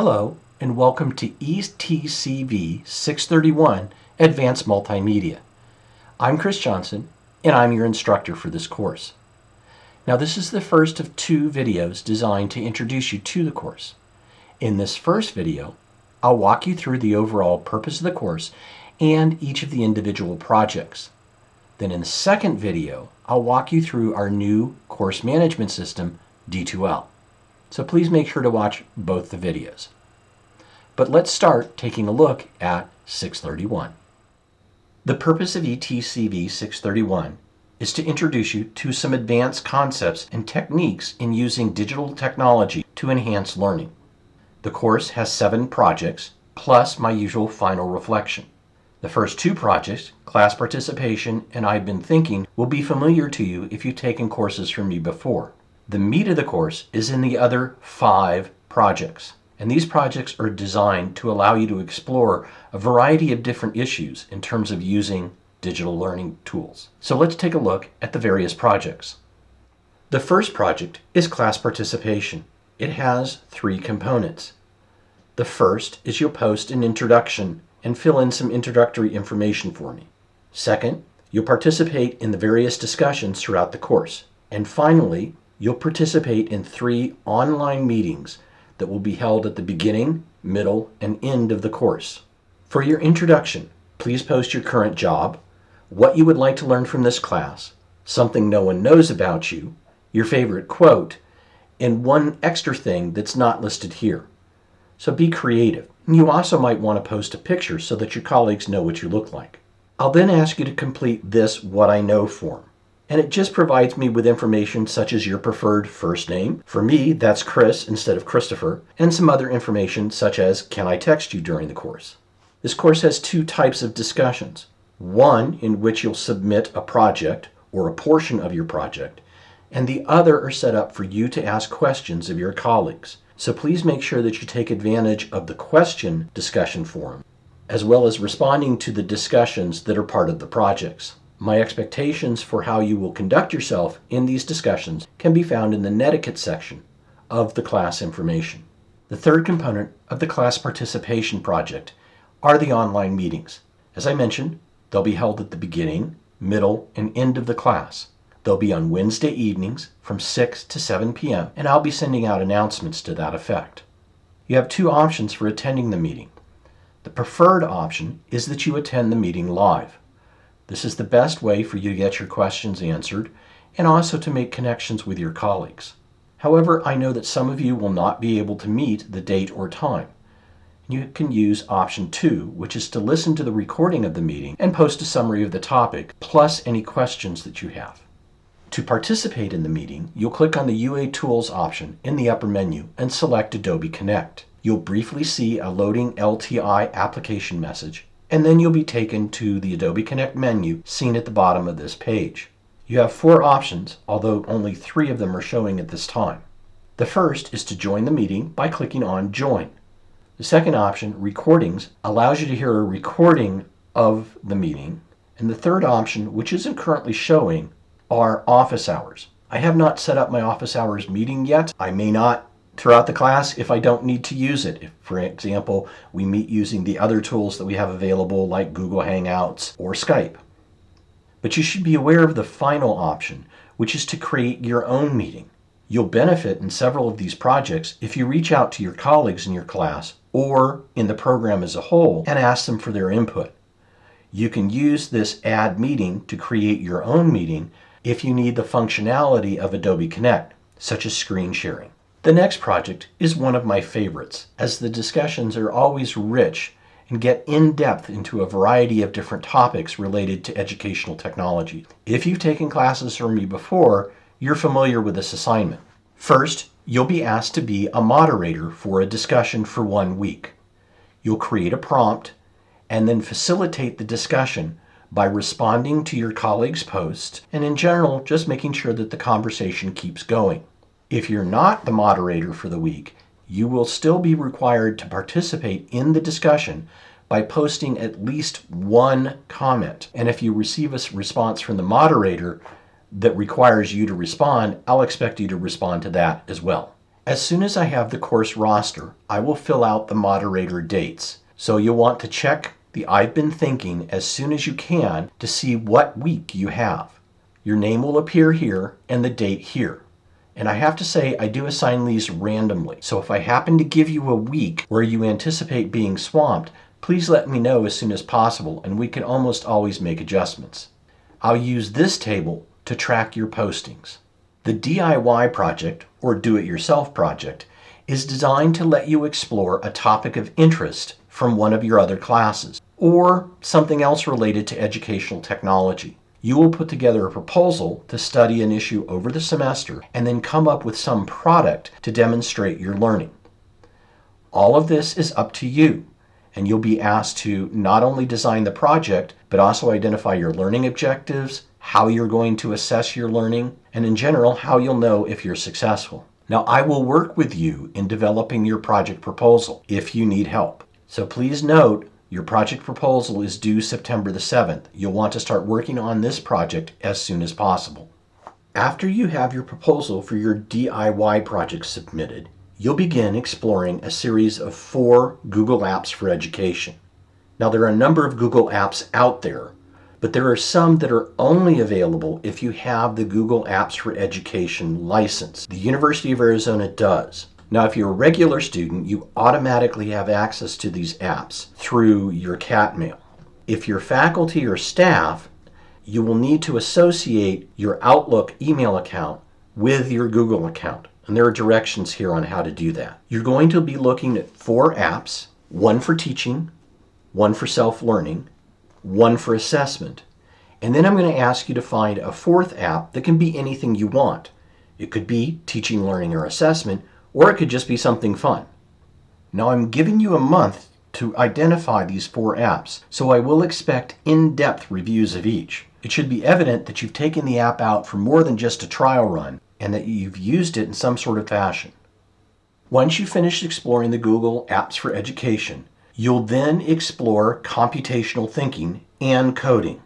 Hello, and welcome to ETCV 631 Advanced Multimedia. I'm Chris Johnson, and I'm your instructor for this course. Now, this is the first of two videos designed to introduce you to the course. In this first video, I'll walk you through the overall purpose of the course and each of the individual projects. Then in the second video, I'll walk you through our new course management system, D2L. So please make sure to watch both the videos. But let's start taking a look at 631. The purpose of ETCV 631 is to introduce you to some advanced concepts and techniques in using digital technology to enhance learning. The course has seven projects, plus my usual final reflection. The first two projects, class participation and I've been thinking, will be familiar to you if you've taken courses from me before. The meat of the course is in the other five projects. And these projects are designed to allow you to explore a variety of different issues in terms of using digital learning tools. So let's take a look at the various projects. The first project is class participation. It has three components. The first is you'll post an introduction and fill in some introductory information for me. Second, you'll participate in the various discussions throughout the course. And finally, you'll participate in three online meetings that will be held at the beginning, middle, and end of the course. For your introduction, please post your current job, what you would like to learn from this class, something no one knows about you, your favorite quote, and one extra thing that's not listed here. So be creative. You also might want to post a picture so that your colleagues know what you look like. I'll then ask you to complete this What I Know form. And it just provides me with information such as your preferred first name. For me, that's Chris instead of Christopher, and some other information such as can I text you during the course. This course has two types of discussions. One in which you'll submit a project or a portion of your project, and the other are set up for you to ask questions of your colleagues. So please make sure that you take advantage of the question discussion forum, as well as responding to the discussions that are part of the projects. My expectations for how you will conduct yourself in these discussions can be found in the netiquette section of the class information. The third component of the class participation project are the online meetings. As I mentioned, they'll be held at the beginning, middle, and end of the class. They'll be on Wednesday evenings from 6 to 7 p.m., and I'll be sending out announcements to that effect. You have two options for attending the meeting. The preferred option is that you attend the meeting live. This is the best way for you to get your questions answered and also to make connections with your colleagues. However, I know that some of you will not be able to meet the date or time. You can use option two, which is to listen to the recording of the meeting and post a summary of the topic, plus any questions that you have. To participate in the meeting, you'll click on the UA Tools option in the upper menu and select Adobe Connect. You'll briefly see a loading LTI application message, and then you'll be taken to the Adobe Connect menu seen at the bottom of this page. You have four options, although only three of them are showing at this time. The first is to join the meeting by clicking on Join. The second option, Recordings, allows you to hear a recording of the meeting. And the third option, which isn't currently showing, are office hours. I have not set up my office hours meeting yet. I may not throughout the class if I don't need to use it. If, for example, we meet using the other tools that we have available like Google Hangouts or Skype. But you should be aware of the final option, which is to create your own meeting. You'll benefit in several of these projects if you reach out to your colleagues in your class or in the program as a whole and ask them for their input. You can use this add meeting to create your own meeting if you need the functionality of Adobe Connect, such as screen sharing. The next project is one of my favorites, as the discussions are always rich and get in depth into a variety of different topics related to educational technology. If you've taken classes from me before, you're familiar with this assignment. First, you'll be asked to be a moderator for a discussion for one week. You'll create a prompt and then facilitate the discussion by responding to your colleagues' posts and in general just making sure that the conversation keeps going. If you're not the moderator for the week, you will still be required to participate in the discussion by posting at least one comment. And if you receive a response from the moderator that requires you to respond, I'll expect you to respond to that as well. As soon as I have the course roster, I will fill out the moderator dates. So you'll want to check the I've been thinking as soon as you can to see what week you have. Your name will appear here and the date here. And I have to say, I do assign these randomly. So if I happen to give you a week where you anticipate being swamped, please let me know as soon as possible and we can almost always make adjustments. I'll use this table to track your postings. The DIY project, or do-it-yourself project, is designed to let you explore a topic of interest from one of your other classes, or something else related to educational technology. You will put together a proposal to study an issue over the semester and then come up with some product to demonstrate your learning. All of this is up to you, and you'll be asked to not only design the project, but also identify your learning objectives, how you're going to assess your learning, and in general, how you'll know if you're successful. Now, I will work with you in developing your project proposal if you need help. So please note, your project proposal is due September the 7th. You'll want to start working on this project as soon as possible. After you have your proposal for your DIY project submitted, you'll begin exploring a series of four Google Apps for Education. Now, there are a number of Google Apps out there, but there are some that are only available if you have the Google Apps for Education license. The University of Arizona does. Now, if you're a regular student, you automatically have access to these apps through your Catmail. If you're faculty or staff, you will need to associate your Outlook email account with your Google account. And there are directions here on how to do that. You're going to be looking at four apps, one for teaching, one for self-learning, one for assessment. And then I'm going to ask you to find a fourth app that can be anything you want. It could be teaching, learning, or assessment, or it could just be something fun. Now I'm giving you a month to identify these four apps, so I will expect in-depth reviews of each. It should be evident that you've taken the app out for more than just a trial run and that you've used it in some sort of fashion. Once you finish exploring the Google Apps for Education, you'll then explore computational thinking and coding.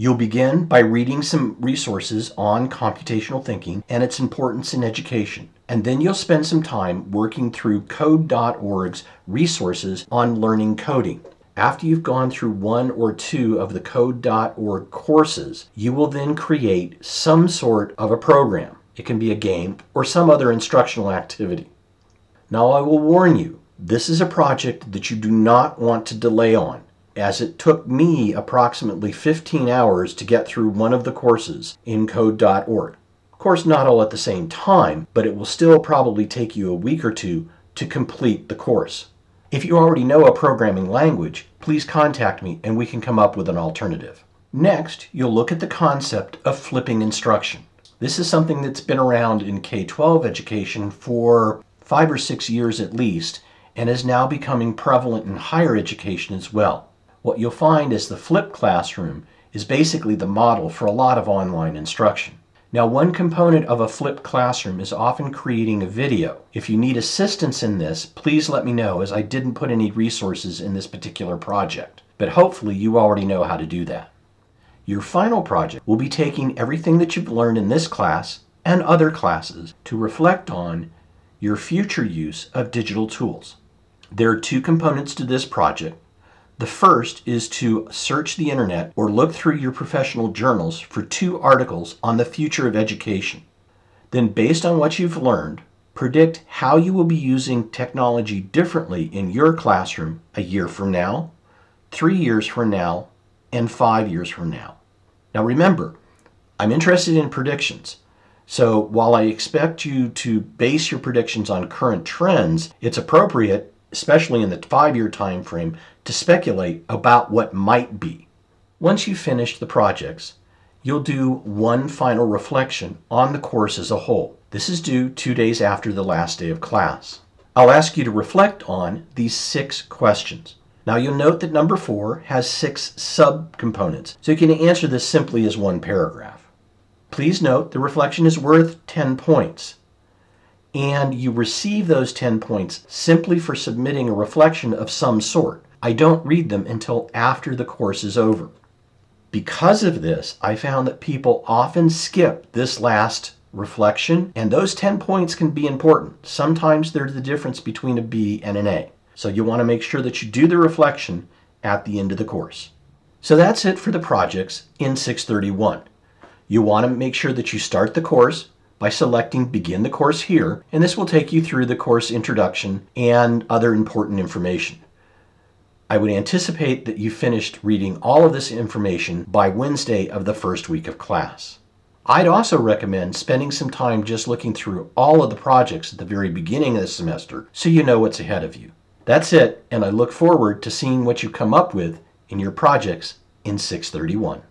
You'll begin by reading some resources on computational thinking and its importance in education. And then you'll spend some time working through code.org's resources on learning coding. After you've gone through one or two of the code.org courses, you will then create some sort of a program. It can be a game or some other instructional activity. Now I will warn you, this is a project that you do not want to delay on as it took me approximately 15 hours to get through one of the courses in code.org. Of course, not all at the same time, but it will still probably take you a week or two to complete the course. If you already know a programming language, please contact me and we can come up with an alternative. Next, you'll look at the concept of flipping instruction. This is something that's been around in K-12 education for five or six years at least, and is now becoming prevalent in higher education as well what you'll find is the flipped classroom is basically the model for a lot of online instruction. Now, one component of a flipped classroom is often creating a video. If you need assistance in this, please let me know as I didn't put any resources in this particular project. But hopefully you already know how to do that. Your final project will be taking everything that you've learned in this class and other classes to reflect on your future use of digital tools. There are two components to this project. The first is to search the internet or look through your professional journals for two articles on the future of education. Then based on what you've learned, predict how you will be using technology differently in your classroom a year from now, three years from now, and five years from now. Now remember, I'm interested in predictions. So while I expect you to base your predictions on current trends, it's appropriate especially in the five-year time frame, to speculate about what might be. Once you've finished the projects, you'll do one final reflection on the course as a whole. This is due two days after the last day of class. I'll ask you to reflect on these six questions. Now you'll note that number four has six subcomponents, so you can answer this simply as one paragraph. Please note the reflection is worth 10 points and you receive those 10 points simply for submitting a reflection of some sort. I don't read them until after the course is over. Because of this, I found that people often skip this last reflection, and those 10 points can be important. Sometimes they're the difference between a B and an A. So you want to make sure that you do the reflection at the end of the course. So that's it for the projects in 631. You want to make sure that you start the course by selecting Begin the Course here, and this will take you through the course introduction and other important information. I would anticipate that you finished reading all of this information by Wednesday of the first week of class. I'd also recommend spending some time just looking through all of the projects at the very beginning of the semester so you know what's ahead of you. That's it, and I look forward to seeing what you come up with in your projects in 631.